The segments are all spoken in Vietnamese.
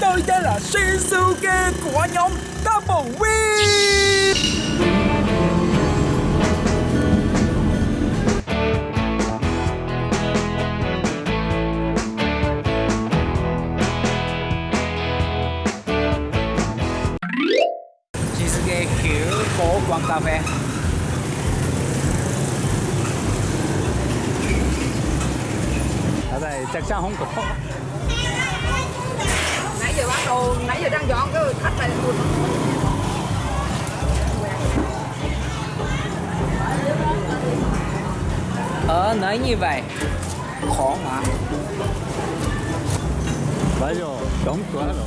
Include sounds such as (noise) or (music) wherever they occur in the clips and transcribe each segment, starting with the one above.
Tôi tên là Shinsuke của nhóm Double Win. Shinsuke hiểu phố quán cà phê ở đây chắc chắn không có giờ bán đồ nãy giờ đang dọn cái khách này. Buồn Ở nơi như vậy. Khó mà. 맞아 đóng cửa rồi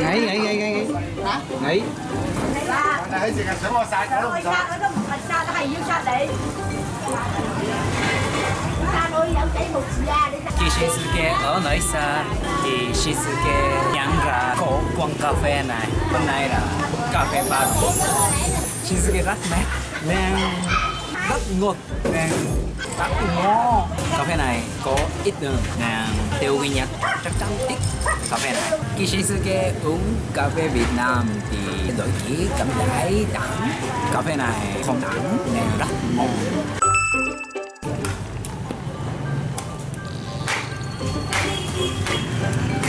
Nghỉ nghỉ nghỉ nghỉ Nghỉ Khi Shinsuke ở nơi xa, thì Shinsuke nhận ra cổ quán cà phê này. Hôm nay là cà phê ba Shinsuke rất mệt nên rất ngọt nên rất ngon cà phê này có ít đường nên tiêu ghi nhận. Chắc chắn thích cà phê này. Khi Shinsuke uống cà phê Việt Nam thì đổi chỉ cảm thấy đắng. Cà phê này không đắng, nên rất ngon. có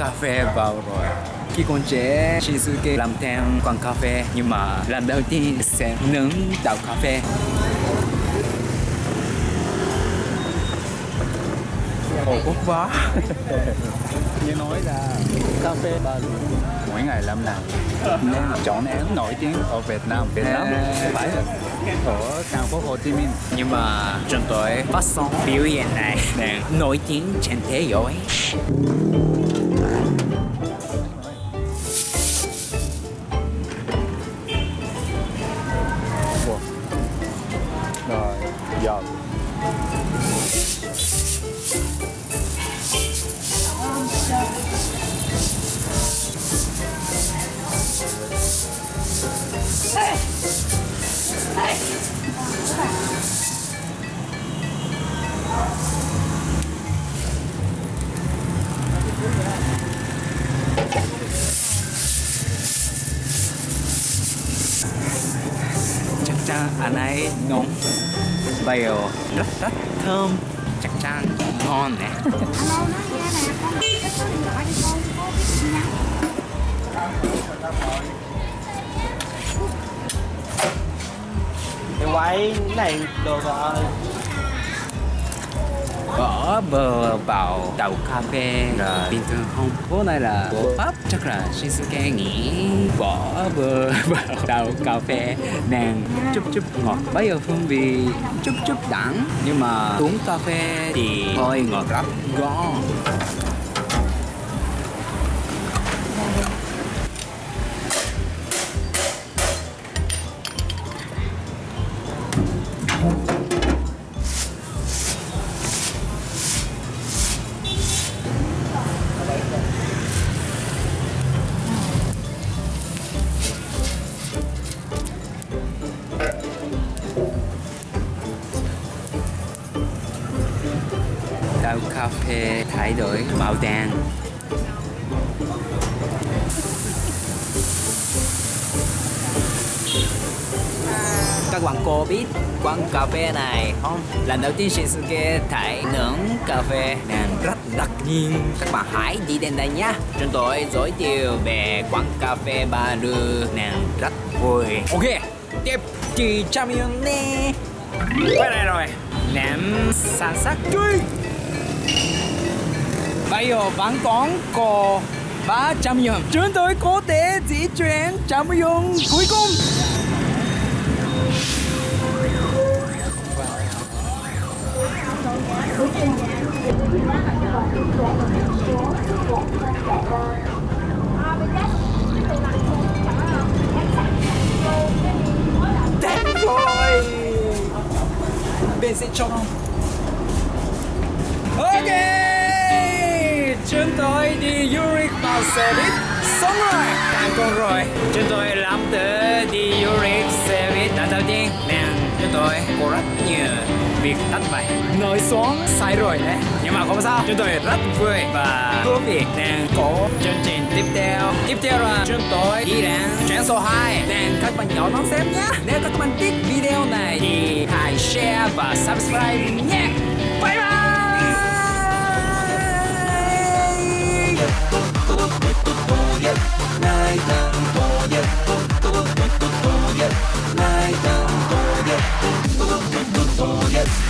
cà phê vào rồi. Khi còn trẻ Shinsuke làm theo quán cà phê nhưng mà lần đầu tiên sẽ nướng đậu cà phê. Ồ quá. (laughs) Nghe nói là cà phê ba mỗi ngày làm nào nên chọn án nổi tiếng ở Việt Nam. Việt Nam? Phải ở thành phố Hồ Chí Minh. Nhưng mà chúng tôi phát sóng biểu hiện này nổi tiếng trên thế giới rồi giờ anh ấy ngon. Bèo. Rất rất thơm. Chắc chắn ngon nè. Cái quái này đồ vợ bỏ bờ vào đầu cà phê là bình thường không? Bữa nay là của Pháp chắc là Shinsuke nghĩ bỏ bờ (laughs) vào đầu cà phê nàng chút chút ngọt bây giờ hương vị chút chút đắng nhưng mà uống cà phê thì hơi ngọt rất ngon đầu cà phê thay đổi màu đen các bạn cô biết quán cà phê này không? Lần đầu tiên Shinsuke thấy nướng cà phê nên rất đặc nhiên. Các bạn hãy đi đến đây nhé. Chúng tôi giới thiệu về quán cà phê Ba Lư rất vui. Ok, tiếp chị chào miệng nè Quay lại rồi. Ném sản sắc chui bây giờ vẫn còn có 300 yuan. Chúng tôi có thể di chuyển trăm yuan cuối cùng. Đến rồi. Bên sẽ cho không? Ok Chúng tôi đi du lịch bằng xe buýt. Xong rồi. Thành công rồi. Chúng tôi làm tới đi du lịch xe buýt lần đầu tiên Nên chúng tôi có rất nhiều việc tắt bại Nói xuống sai rồi đấy. Nhưng mà không sao. Chúng tôi rất vui và thú vị. Nên có chương trình tiếp theo. Tiếp theo là chúng tôi đi đến trang số 2 Nên các bạn nhỏ đón xem nhé Nếu các bạn thích video này thì hãy share và subscribe nhé. Bye bye.